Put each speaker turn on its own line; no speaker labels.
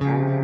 Thank